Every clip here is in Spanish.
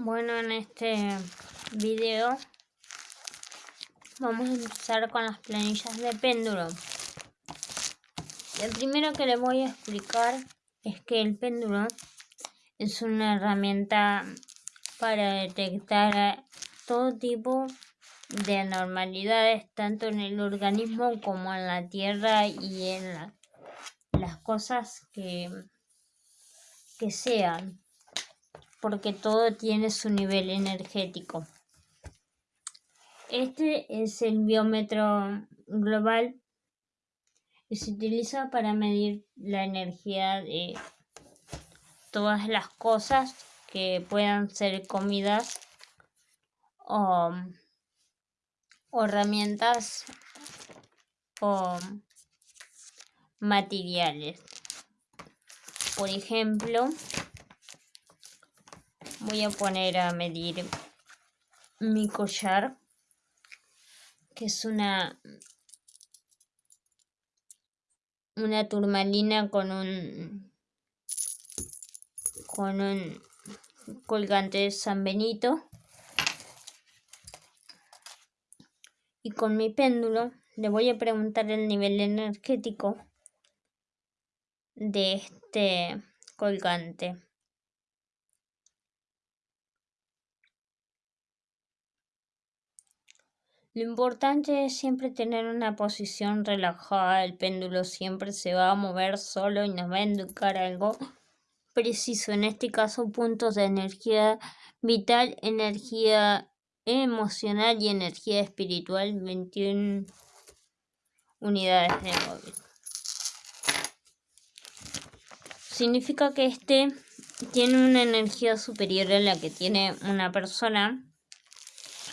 Bueno, en este video vamos a empezar con las planillas de péndulo. Lo primero que les voy a explicar es que el péndulo es una herramienta para detectar todo tipo de anormalidades tanto en el organismo como en la tierra y en las cosas que, que sean porque todo tiene su nivel energético. Este es el biómetro global y se utiliza para medir la energía de todas las cosas que puedan ser comidas o, o herramientas o materiales. Por ejemplo, voy a poner a medir mi collar que es una una turmalina con un con un colgante de San Benito y con mi péndulo le voy a preguntar el nivel energético de este colgante. Lo importante es siempre tener una posición relajada, el péndulo siempre se va a mover solo y nos va a indicar algo preciso, en este caso puntos de energía vital, energía emocional y energía espiritual, 21 unidades de móvil. Significa que este tiene una energía superior a la que tiene una persona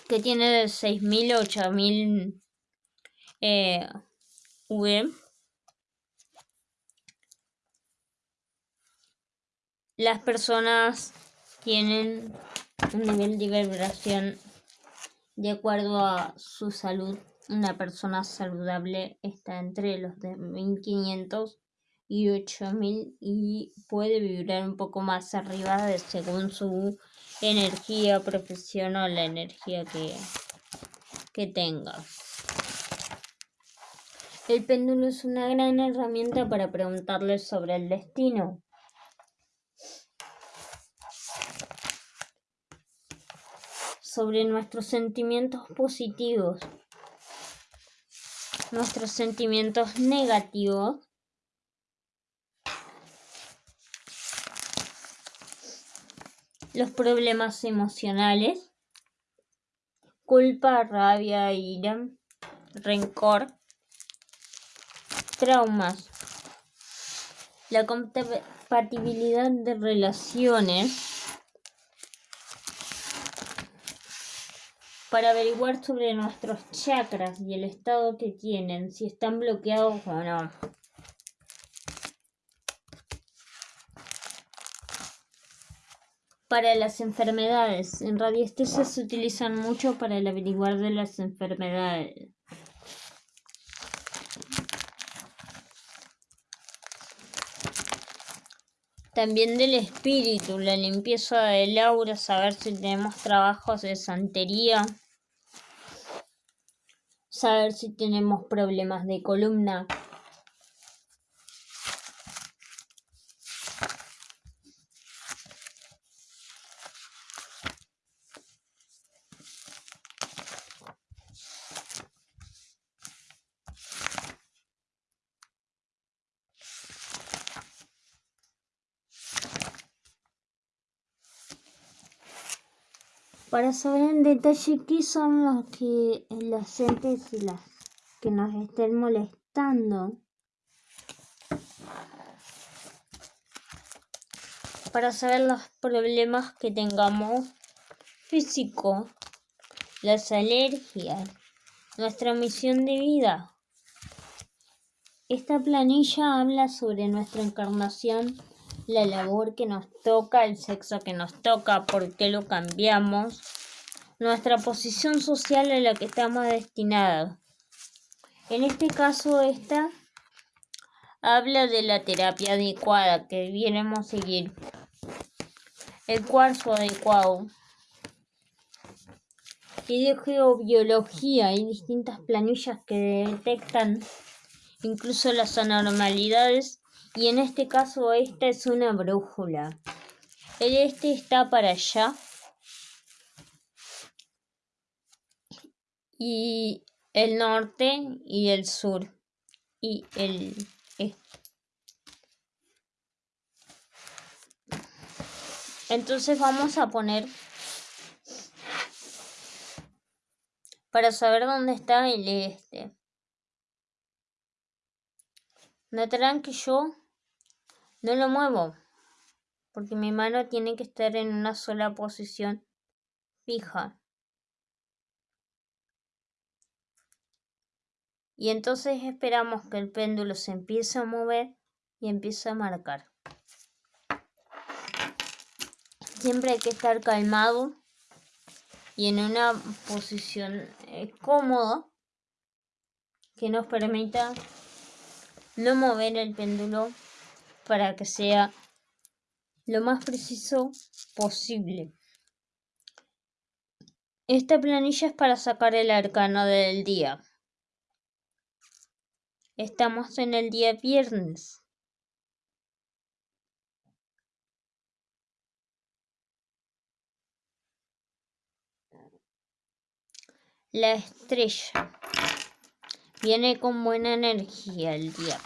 que tiene de 6000 a 8000 eh, V. Las personas tienen un nivel de vibración de acuerdo a su salud. Una persona saludable está entre los de 1500 y 8000 y puede vibrar un poco más arriba de según su energía profesional, la energía que, que tenga. El péndulo es una gran herramienta para preguntarle sobre el destino. Sobre nuestros sentimientos positivos, nuestros sentimientos negativos los problemas emocionales, culpa, rabia, ira, rencor, traumas, la compatibilidad de relaciones, para averiguar sobre nuestros chakras y el estado que tienen, si están bloqueados o no. Para las enfermedades. En radiestesia se utilizan mucho para el averiguar de las enfermedades. También del espíritu, la limpieza del aura, saber si tenemos trabajos de santería, saber si tenemos problemas de columna, para saber en detalle qué son los que las entes y las que nos estén molestando. Para saber los problemas que tengamos físico, las alergias, nuestra misión de vida. Esta planilla habla sobre nuestra encarnación la labor que nos toca, el sexo que nos toca, por qué lo cambiamos, nuestra posición social a la que estamos destinados. En este caso, esta habla de la terapia adecuada que debiéramos seguir. El cuarzo adecuado y de geobiología. Hay distintas planillas que detectan incluso las anormalidades y en este caso esta es una brújula. El este está para allá y el norte y el sur y el este. Entonces vamos a poner para saber dónde está el este. Notarán que yo no lo muevo porque mi mano tiene que estar en una sola posición fija. Y entonces esperamos que el péndulo se empiece a mover y empiece a marcar. Siempre hay que estar calmado y en una posición eh, cómoda que nos permita no mover el péndulo para que sea lo más preciso posible. Esta planilla es para sacar el arcano del día. Estamos en el día viernes. La estrella viene con buena energía el día.